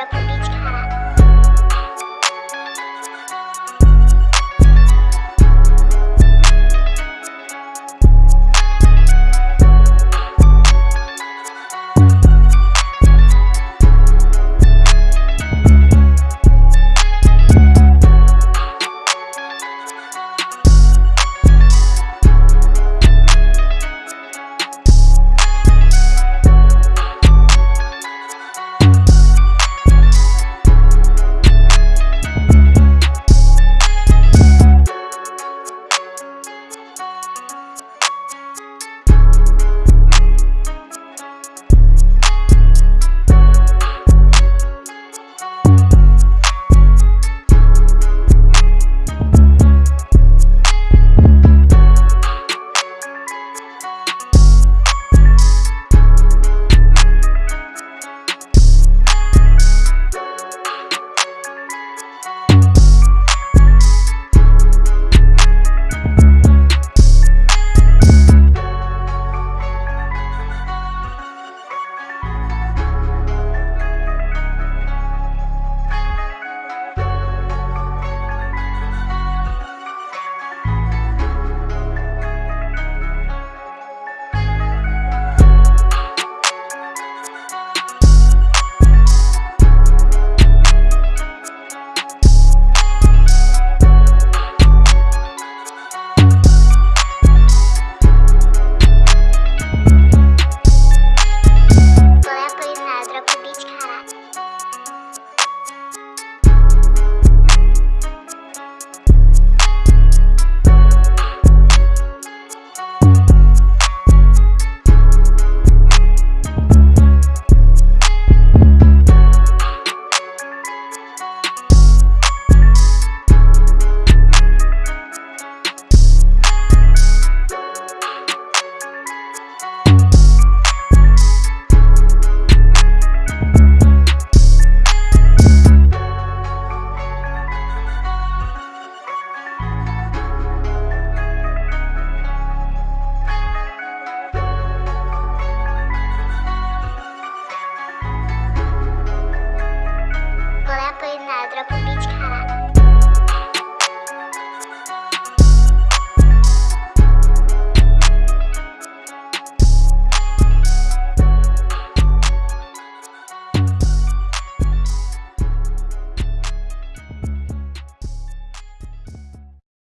Up the beach.